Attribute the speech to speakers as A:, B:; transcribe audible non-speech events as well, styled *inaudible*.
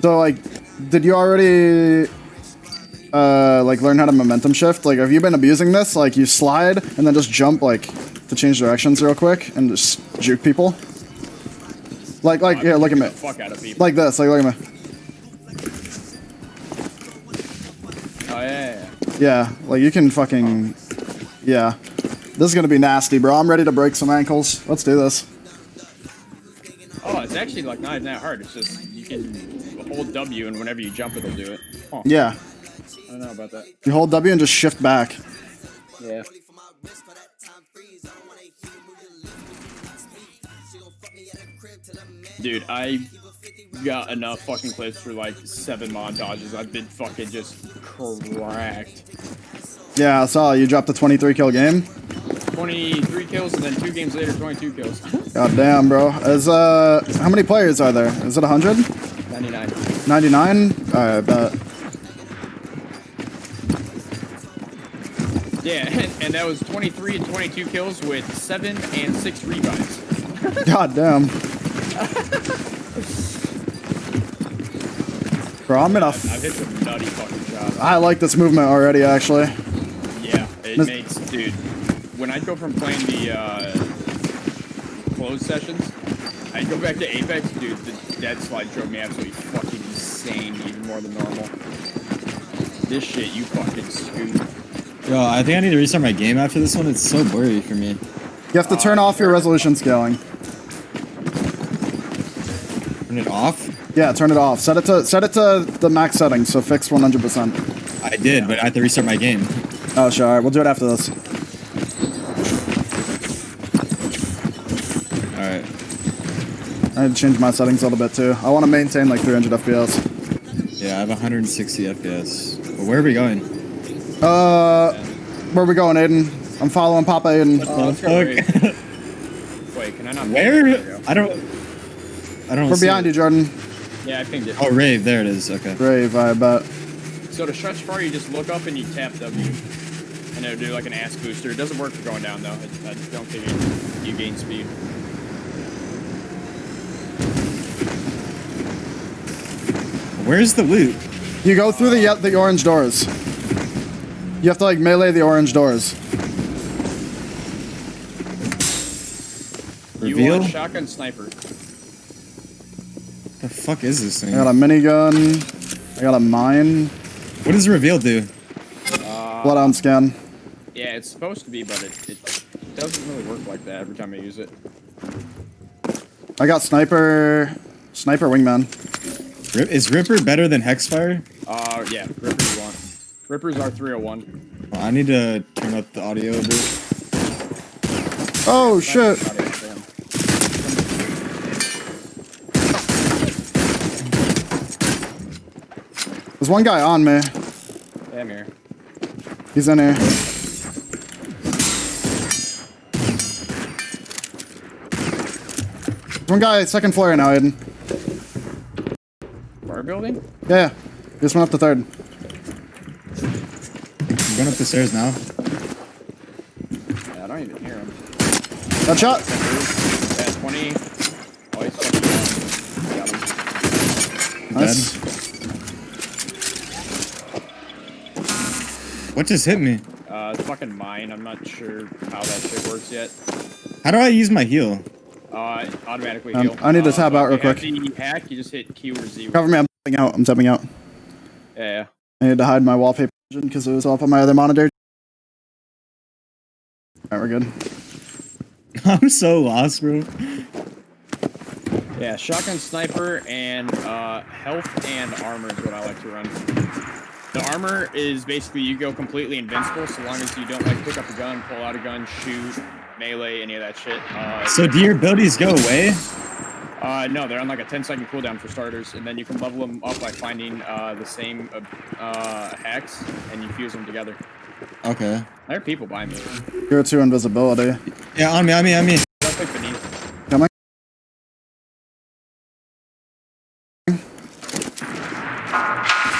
A: So like, did you already uh like learn how to momentum shift? Like, have you been abusing this? Like, you slide and then just jump like to change directions real quick and just juke people. Like, like, yeah, look at me.
B: Fuck out of people.
A: Like this. Like, look at me.
B: oh yeah, yeah, yeah.
A: Yeah, like you can fucking, yeah. This is gonna be nasty, bro. I'm ready to break some ankles. Let's do this.
B: Oh, it's actually like not even that hard. It's just you can hold W and whenever you jump, it'll do it. Huh.
A: Yeah,
B: I don't know about that.
A: you hold W and just shift back.
B: Yeah. Dude, I got enough fucking clips for like seven montages. I've been fucking just cracked.
A: Yeah, I saw you dropped the 23 kill game.
B: 23 kills and then two games later, 22 kills.
A: God damn, bro. Is uh, how many players are there? Is it 100?
B: 99.
A: 99? Alright, bet.
B: Yeah, *laughs* and, that was 23 and 22 kills with seven and six rebounds. *laughs*
A: God damn. Bro, I'm gonna.
B: I've
A: F-
B: hit some nutty fucking shots.
A: I like this movement already, actually.
B: Yeah, it makes, dude. When I go from playing the uh, closed sessions, I go back to Apex, dude. The dead slide drove me absolutely fucking insane, even more than normal. This shit, you fucking scoop.
C: Yo, I think I need to restart my game after this one. It's so blurry for me.
A: You have to turn off your resolution scaling.
C: Turn it off?
A: Yeah, turn it off. Set it to set it to the max settings, so fix 100%.
C: I did, but I have to restart my game.
A: Oh, sure. All right, we'll do it after this.
C: Alright.
A: I need to change my settings a little bit too. I want to maintain like 300 FPS.
C: Yeah, I have 160 FPS. But where are we going?
A: Uh, where are we going, Aiden? I'm following Papa Aiden.
B: Let's go
C: fuck?
B: Raid. *laughs* Wait, can I not?
C: Where?
B: There we go.
C: I don't. I don't.
A: We're
C: see
A: behind
C: it.
A: you, Jordan.
B: Yeah, I pinged it.
C: Oh, rave. There it is. Okay.
A: Brave, I bet.
B: So to stretch far, you just look up and you tap W. And it'll do like an ass booster. It doesn't work for going down though. It, I don't think it, you gain speed.
C: Where's the loot?
A: You go through the the orange doors. You have to like melee the orange doors.
B: You
C: Reveal?
B: want shotgun sniper.
C: The fuck is this thing?
A: I got a minigun. I got a mine.
C: What does reveal do?
A: Uh, blood on scan.
B: Yeah, it's supposed to be, but it, it doesn't really work like that every time I use it.
A: I got sniper. Sniper wingman.
C: Rip, is Ripper better than Hexfire?
B: Uh, yeah, Rippers you want. Rippers are 301.
C: Well, I need to turn up the audio a bit.
A: Oh shit! There's one guy on me.
B: Damn here.
A: He's in here. One guy second floor now, Aiden.
B: Bar building?
A: Yeah, yeah. He just went up the third.
C: I'm going up the stairs now.
B: Yeah, I don't even hear him.
A: That shot.
B: Yeah, 20. Oh, he's fucking down. Got him.
A: Nice.
C: What just hit me?
B: Uh, it's fucking mine. I'm not sure how that shit works yet.
C: How do I use my heal?
B: Uh, automatically
A: Um,
B: heal.
A: I need to
B: Uh,
A: out real
B: if you have
A: quick.
B: hack, you just hit Q or Z.
A: Cover me. I'm tapping out. I'm tapping out.
B: Yeah, yeah.
A: I need to hide my wallpaper because it was off on my other monitor. Alright, we're good. *laughs*
C: I'm so lost, bro.
B: Yeah, shotgun sniper and uh, health and armor is what I like to run. The armor is basically you go completely invincible so long as you don't like pick up a gun, pull out a gun, shoot, melee, any of that shit. Uh,
C: So do your abilities go away?
B: Uh, no, they're on like a 10 second cooldown for starters, and then you can level them up by finding uh, the same uh, uh, hacks and you fuse them together.
C: Okay.
B: There are people by me.
A: You're two invisibility.
C: Yeah, on me, on me, on me.
B: That's like beneath